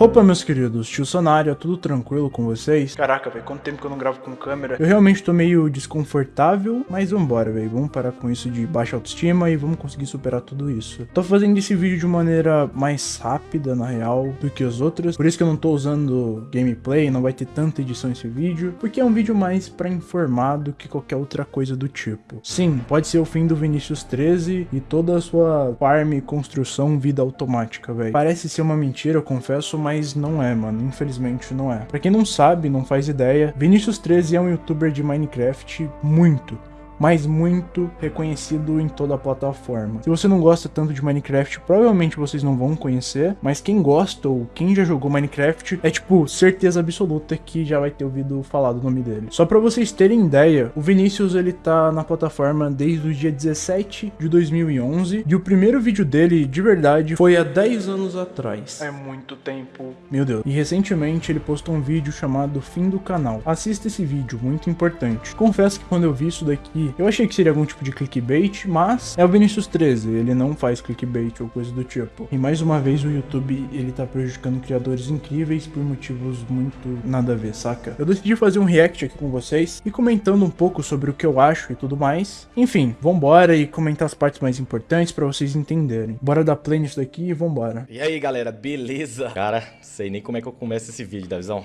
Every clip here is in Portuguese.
Opa, meus queridos, tio Sonário, tudo tranquilo com vocês? Caraca, velho, quanto tempo que eu não gravo com câmera? Eu realmente tô meio desconfortável, mas vambora, velho. Vamos parar com isso de baixa autoestima e vamos conseguir superar tudo isso. Tô fazendo esse vídeo de maneira mais rápida, na real, do que os outros. Por isso que eu não tô usando gameplay, não vai ter tanta edição esse vídeo, porque é um vídeo mais pra informar do que qualquer outra coisa do tipo. Sim, pode ser o fim do Vinicius 13 e toda a sua farm, construção, vida automática, velho. Parece ser uma mentira, eu confesso, mas mas não é, mano. Infelizmente não é. Pra quem não sabe, não faz ideia, Vinicius 13 é um youtuber de Minecraft muito, mas muito reconhecido em toda a plataforma. Se você não gosta tanto de Minecraft, provavelmente vocês não vão conhecer, mas quem gosta ou quem já jogou Minecraft é tipo certeza absoluta que já vai ter ouvido falar do nome dele. Só para vocês terem ideia, o Vinícius ele tá na plataforma desde o dia 17 de 2011 e o primeiro vídeo dele de verdade foi há 10 anos atrás. É muito tempo. Meu Deus. E recentemente ele postou um vídeo chamado Fim do Canal. Assista esse vídeo, muito importante. Confesso que quando eu vi isso daqui eu achei que seria algum tipo de clickbait, mas é o Vinicius 13, ele não faz clickbait ou coisa do tipo. E mais uma vez o YouTube, ele tá prejudicando criadores incríveis por motivos muito nada a ver, saca? Eu decidi fazer um react aqui com vocês e comentando um pouco sobre o que eu acho e tudo mais. Enfim, vambora e comentar as partes mais importantes pra vocês entenderem. Bora dar play nisso daqui e vambora. E aí galera, beleza? Cara, sei nem como é que eu começo esse vídeo, Davizão.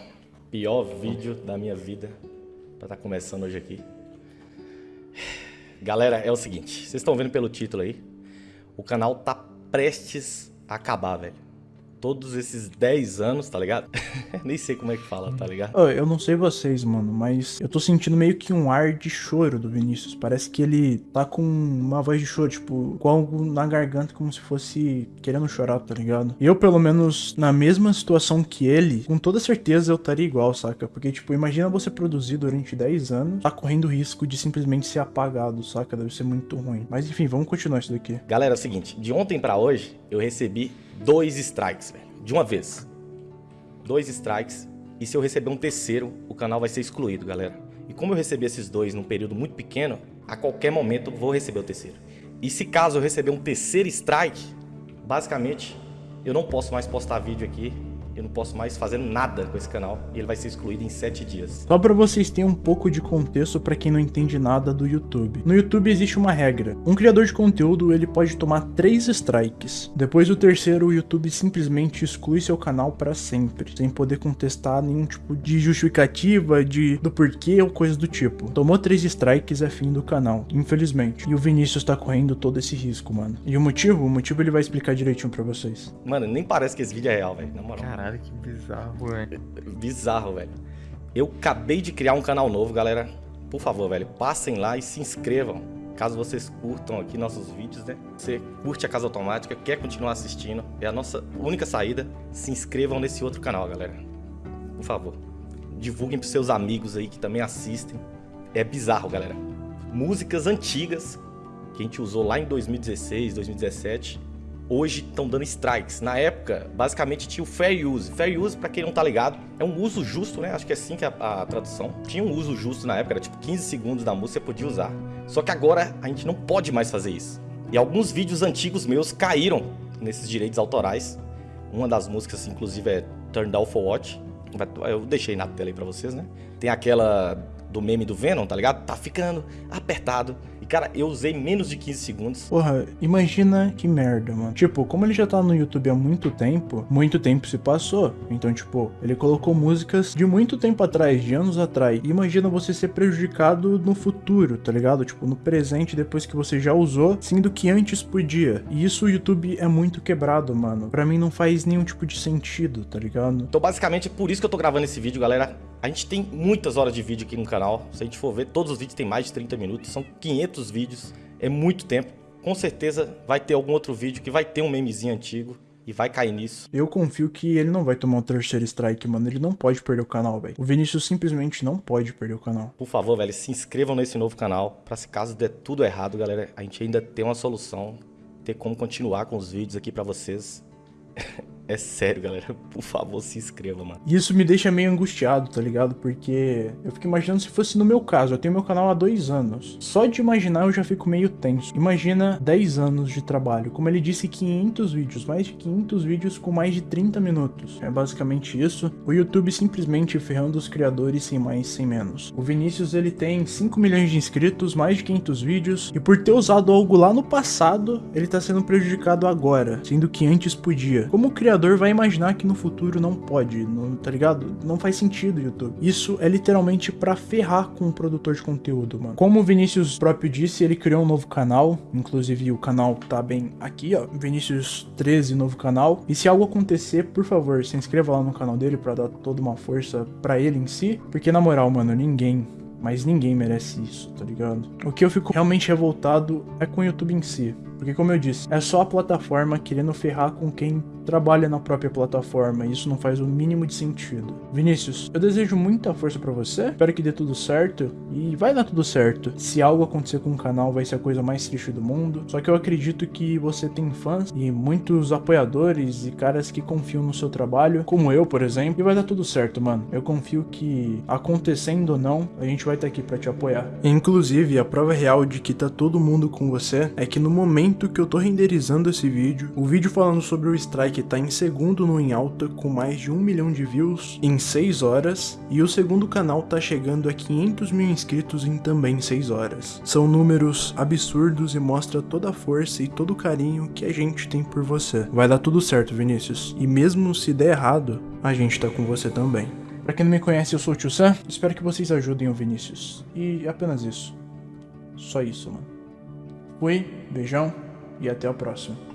Pior vídeo da minha vida pra estar tá começando hoje aqui. Galera, é o seguinte, vocês estão vendo pelo título aí, o canal tá prestes a acabar, velho todos esses 10 anos, tá ligado? Nem sei como é que fala, tá ligado? Eu não sei vocês, mano, mas eu tô sentindo meio que um ar de choro do Vinícius. Parece que ele tá com uma voz de choro, tipo, com algo na garganta, como se fosse querendo chorar, tá ligado? Eu, pelo menos, na mesma situação que ele, com toda certeza eu estaria igual, saca? Porque, tipo, imagina você produzir durante 10 anos, tá correndo risco de simplesmente ser apagado, saca? Deve ser muito ruim. Mas enfim, vamos continuar isso daqui. Galera, é o seguinte, de ontem pra hoje, eu recebi dois strikes, velho. De uma vez. Dois strikes. E se eu receber um terceiro, o canal vai ser excluído, galera. E como eu recebi esses dois num período muito pequeno, a qualquer momento vou receber o terceiro. E se caso eu receber um terceiro strike, basicamente eu não posso mais postar vídeo aqui eu não posso mais fazer nada com esse canal e ele vai ser excluído em 7 dias. Só para vocês terem um pouco de contexto para quem não entende nada do YouTube. No YouTube existe uma regra. Um criador de conteúdo ele pode tomar 3 strikes. Depois do terceiro, o YouTube simplesmente exclui seu canal para sempre, sem poder contestar nenhum tipo de justificativa de do porquê ou coisa do tipo. Tomou 3 strikes é fim do canal, infelizmente. E o Vinícius tá correndo todo esse risco, mano. E o motivo? O motivo ele vai explicar direitinho para vocês. Mano, nem parece que esse vídeo é real, velho, na moral. Caralho, que bizarro, velho. Bizarro, velho. Eu acabei de criar um canal novo, galera. Por favor, velho, passem lá e se inscrevam. Caso vocês curtam aqui nossos vídeos, né? Você curte a Casa Automática, quer continuar assistindo, é a nossa única saída. Se inscrevam nesse outro canal, galera. Por favor. Divulguem pros seus amigos aí que também assistem. É bizarro, galera. Músicas antigas que a gente usou lá em 2016, 2017 hoje estão dando strikes. Na época, basicamente tinha o fair use. Fair use, para quem não tá ligado, é um uso justo, né? Acho que é assim que é a, a, tradução. Tinha um uso justo na época, era tipo 15 segundos da música você podia usar. Só que agora a gente não pode mais fazer isso. E alguns vídeos antigos meus caíram nesses direitos autorais. Uma das músicas, inclusive, é Turn Down for Watch. Eu deixei na tela aí pra vocês, né? Tem aquela do meme do Venom, tá ligado? Tá ficando apertado. E, cara, eu usei menos de 15 segundos. Porra, imagina que merda, mano. Tipo, como ele já tá no YouTube há muito tempo, muito tempo se passou. Então, tipo, ele colocou músicas de muito tempo atrás, de anos atrás. E imagina você ser prejudicado no futuro, tá ligado? Tipo, no presente, depois que você já usou, sendo que antes podia. E isso o YouTube é muito quebrado, mano. Pra mim não faz nenhum tipo de sentido, tá ligado? Então, basicamente, é por isso que eu tô gravando esse vídeo, galera. A gente tem muitas horas de vídeo aqui no canal. Se a gente for ver, todos os vídeos tem mais de 30 minutos. São 500 vídeos. É muito tempo. Com certeza vai ter algum outro vídeo que vai ter um memezinho antigo e vai cair nisso. Eu confio que ele não vai tomar o terceiro strike, mano. Ele não pode perder o canal, velho. O Vinícius simplesmente não pode perder o canal. Por favor, velho, se inscrevam nesse novo canal. Pra se caso der tudo errado, galera, a gente ainda tem uma solução. Ter como continuar com os vídeos aqui pra vocês. É sério, galera. Por favor, se inscreva, mano. E isso me deixa meio angustiado, tá ligado? Porque eu fico imaginando se fosse no meu caso. Eu tenho meu canal há dois anos. Só de imaginar eu já fico meio tenso. Imagina 10 anos de trabalho. Como ele disse, 500 vídeos. Mais de 500 vídeos com mais de 30 minutos. É basicamente isso. O YouTube simplesmente ferrando os criadores sem mais, sem menos. O Vinícius, ele tem 5 milhões de inscritos, mais de 500 vídeos. E por ter usado algo lá no passado, ele tá sendo prejudicado agora. Sendo que antes podia. Como criador vai imaginar que no futuro não pode, não, tá ligado? Não faz sentido YouTube. Isso é literalmente para ferrar com o produtor de conteúdo, mano. Como o Vinícius próprio disse, ele criou um novo canal, inclusive o canal tá bem aqui, ó, Vinícius 13, novo canal. E se algo acontecer, por favor, se inscreva lá no canal dele para dar toda uma força para ele em si, porque na moral, mano, ninguém mas ninguém merece isso, tá ligado? O que eu fico realmente revoltado é com o YouTube em si. Porque como eu disse, é só a plataforma querendo ferrar com quem trabalha na própria plataforma, e isso não faz o mínimo de sentido. Vinícius, eu desejo muita força para você, espero que dê tudo certo, e vai dar tudo certo. Se algo acontecer com o canal, vai ser a coisa mais triste do mundo, só que eu acredito que você tem fãs e muitos apoiadores e caras que confiam no seu trabalho, como eu, por exemplo, e vai dar tudo certo, mano. Eu confio que, acontecendo ou não, a gente vai estar aqui para te apoiar. Inclusive, a prova real de que tá todo mundo com você é que no momento momento que eu tô renderizando esse vídeo, o vídeo falando sobre o Strike tá em segundo no Em Alta, com mais de um milhão de views em 6 horas, e o segundo canal tá chegando a 500 mil inscritos em também 6 horas. São números absurdos e mostra toda a força e todo o carinho que a gente tem por você. Vai dar tudo certo, Vinícius. E mesmo se der errado, a gente tá com você também. Pra quem não me conhece, eu sou o Tio Sam. Espero que vocês ajudem o Vinícius. E apenas isso. Só isso, mano. Fui, beijão e até o próximo.